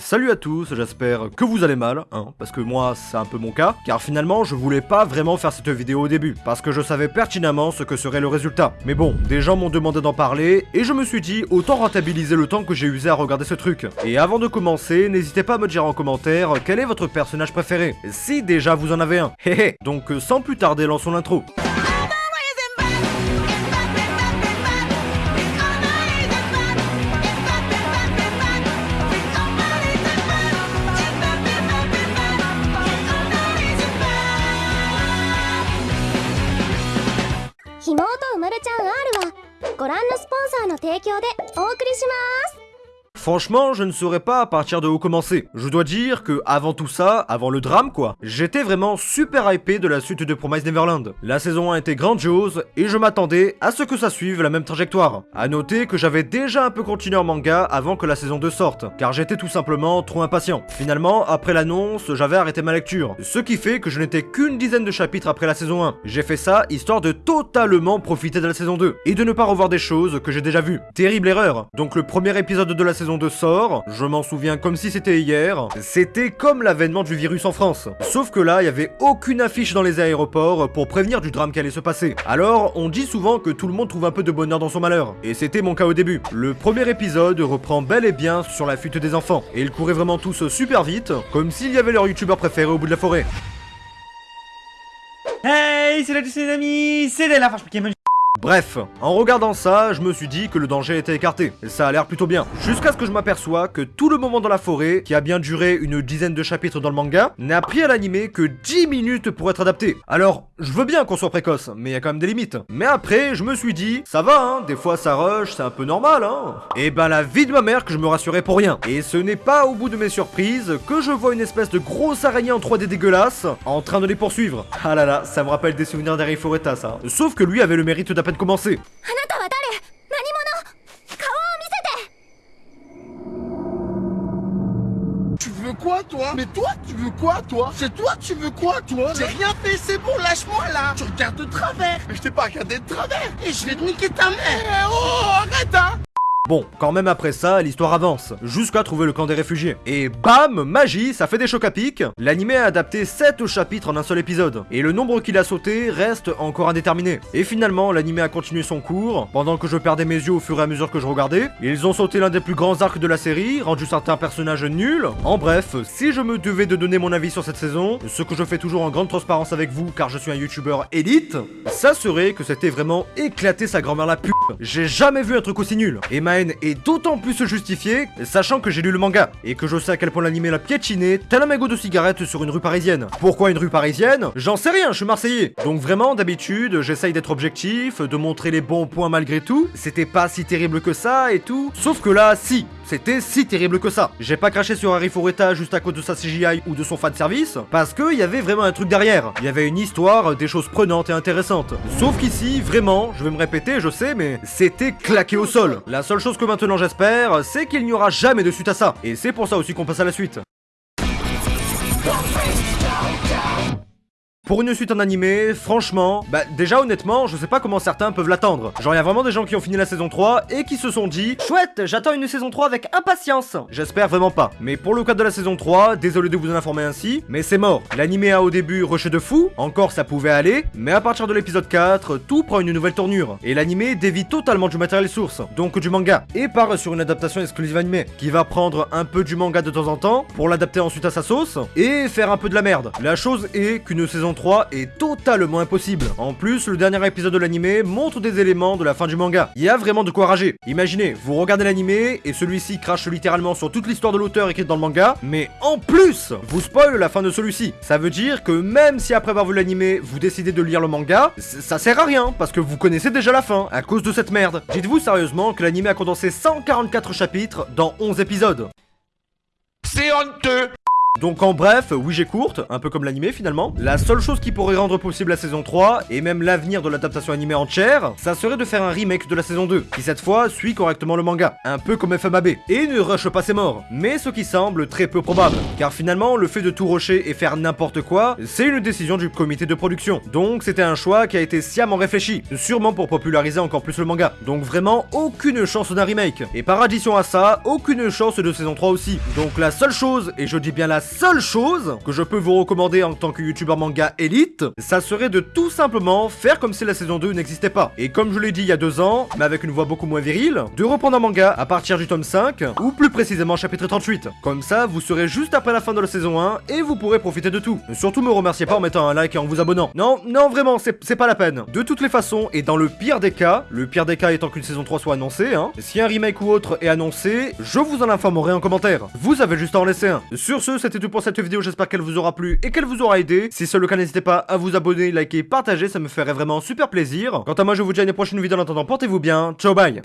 Salut à tous, j'espère que vous allez mal, hein, parce que moi c'est un peu mon cas, car finalement je voulais pas vraiment faire cette vidéo au début, parce que je savais pertinemment ce que serait le résultat. Mais bon, des gens m'ont demandé d'en parler, et je me suis dit autant rentabiliser le temps que j'ai usé à regarder ce truc. Et avant de commencer, n'hésitez pas à me dire en commentaire quel est votre personnage préféré, si déjà vous en avez un. Hé hé, donc sans plus tarder lançons l'intro. の提供でお送りします。Franchement, je ne saurais pas à partir de où commencer. Je dois dire que avant tout ça, avant le drame quoi, j'étais vraiment super hypé de la suite de Promise Neverland. La saison 1 était grandiose et je m'attendais à ce que ça suive la même trajectoire. A noter que j'avais déjà un peu continué en manga avant que la saison 2 sorte, car j'étais tout simplement trop impatient. Finalement, après l'annonce, j'avais arrêté ma lecture, ce qui fait que je n'étais qu'une dizaine de chapitres après la saison 1. J'ai fait ça histoire de totalement profiter de la saison 2 et de ne pas revoir des choses que j'ai déjà vues. Terrible erreur. Donc le premier épisode de la saison de sort, je m'en souviens comme si c'était hier, c'était comme l'avènement du virus en France. Sauf que là, il y avait aucune affiche dans les aéroports pour prévenir du drame qui allait se passer. Alors, on dit souvent que tout le monde trouve un peu de bonheur dans son malheur. Et c'était mon cas au début. Le premier épisode reprend bel et bien sur la fuite des enfants. Et ils couraient vraiment tous super vite, comme s'il y avait leur youtubeur préféré au bout de la forêt. Hey, c'est la les amis, c'est la Bref, en regardant ça, je me suis dit que le danger était écarté. Ça a l'air plutôt bien. Jusqu'à ce que je m'aperçois que tout le moment dans la forêt, qui a bien duré une dizaine de chapitres dans le manga, n'a pris à l'animé que 10 minutes pour être adapté. Alors, je veux bien qu'on soit précoce, mais il y a quand même des limites. Mais après, je me suis dit, ça va, hein, des fois ça rush, c'est un peu normal, hein. Et ben la vie de ma mère que je me rassurais pour rien. Et ce n'est pas au bout de mes surprises que je vois une espèce de grosse araignée en 3D dégueulasse en train de les poursuivre. Ah là là, ça me rappelle des souvenirs d'Harry Foreta, ça. Sauf que lui avait le mérite d'à peine commencer. Tu veux quoi toi? Mais toi tu veux quoi toi? C'est toi tu veux quoi toi? J'ai rien fait, c'est bon, lâche-moi là. Tu regardes de travers. Mais je t'ai pas regardé de travers. Et je vais te niquer ta mère. Oh arrête hein Bon, quand même après ça, l'histoire avance, jusqu'à trouver le camp des réfugiés. Et bam, magie, ça fait des chocs à pic. L'animé a adapté 7 chapitres en un seul épisode, et le nombre qu'il a sauté reste encore indéterminé. Et finalement, l'animé a continué son cours, pendant que je perdais mes yeux au fur et à mesure que je regardais. Ils ont sauté l'un des plus grands arcs de la série, rendu certains personnages nuls. En bref, si je me devais de donner mon avis sur cette saison, ce que je fais toujours en grande transparence avec vous, car je suis un youtubeur élite, ça serait que c'était vraiment éclater sa grand-mère la pute. J'ai jamais vu un truc aussi nul. Est d'autant plus justifié, sachant que j'ai lu le manga, et que je sais à quel point l'anime l'a piétiné, tel un mégot de cigarette sur une rue parisienne. Pourquoi une rue parisienne? J'en sais rien, je suis marseillais. Donc vraiment, d'habitude, j'essaye d'être objectif, de montrer les bons points malgré tout, c'était pas si terrible que ça et tout. Sauf que là, si, c'était si terrible que ça. J'ai pas craché sur Harry Fureta juste à cause de sa CGI ou de son fan service, parce qu'il y avait vraiment un truc derrière. Il y avait une histoire, des choses prenantes et intéressantes. Sauf qu'ici, vraiment, je vais me répéter, je sais, mais c'était claqué au sol. La seule que maintenant j'espère, c'est qu'il n'y aura jamais de suite à ça. Et c'est pour ça aussi qu'on passe à la suite. Pour une suite en animé, franchement, bah déjà honnêtement, je sais pas comment certains peuvent l'attendre. Genre y a vraiment des gens qui ont fini la saison 3 et qui se sont dit Chouette, j'attends une saison 3 avec impatience J'espère vraiment pas. Mais pour le cas de la saison 3, désolé de vous en informer ainsi, mais c'est mort. L'animé a au début rushé de fou, encore ça pouvait aller, mais à partir de l'épisode 4, tout prend une nouvelle tournure. Et l'animé dévie totalement du matériel source, donc du manga, et part sur une adaptation exclusive animée, qui va prendre un peu du manga de temps en temps, pour l'adapter ensuite à sa sauce, et faire un peu de la merde. La chose est qu'une saison 3 est totalement impossible. En plus, le dernier épisode de l'animé montre des éléments de la fin du manga. Il y a vraiment de quoi rager. Imaginez, vous regardez l'animé et celui-ci crache littéralement sur toute l'histoire de l'auteur écrite dans le manga, mais en plus, vous spoil la fin de celui-ci. Ça veut dire que même si après avoir vu l'animé, vous décidez de lire le manga, ça sert à rien parce que vous connaissez déjà la fin à cause de cette merde. Dites-vous sérieusement que l'animé a condensé 144 chapitres dans 11 épisodes. C'est honteux Donc en bref, oui j'ai courte, un peu comme l'animé finalement. La seule chose qui pourrait rendre possible la saison 3, et même l'avenir de l'adaptation animée entière, ça serait de faire un remake de la saison 2, qui cette fois suit correctement le manga, un peu comme FMAB, et ne rush pas ses morts. Mais ce qui semble très peu probable, car finalement le fait de tout rusher et faire n'importe quoi, c'est une décision du comité de production. Donc c'était un choix qui a été sciemment réfléchi, sûrement pour populariser encore plus le manga. Donc vraiment aucune chance d'un remake. Et par addition à ça, aucune chance de saison 3 aussi. Donc la seule chose, et je dis bien la seule chose que je peux vous recommander en tant que youtubeur manga élite, ça serait de tout simplement faire comme si la saison 2 n'existait pas. Et comme je l'ai dit il y a deux ans, mais avec une voix beaucoup moins virile, de reprendre un manga à partir du tome 5, ou plus précisément chapitre 38. Comme ça, vous serez juste après la fin de la saison 1 et vous pourrez profiter de tout. Surtout me remerciez pas en mettant un like et en vous abonnant. Non, non vraiment, c'est pas la peine. De toutes les façons, et dans le pire des cas, le pire des cas étant qu'une saison 3 soit annoncée, hein, si un remake ou autre est annoncé, je vous en informerai en commentaire. Vous avez juste à en laisser un. Sur ce, c'était tout pour cette vidéo, j'espère qu'elle vous aura plu et qu'elle vous aura aidé. Si c'est le cas, n'hésitez pas à vous abonner, liker, partager, ça me ferait vraiment super plaisir. Quant à moi, je vous dis à une prochaine vidéo en attendant, portez-vous bien, ciao bye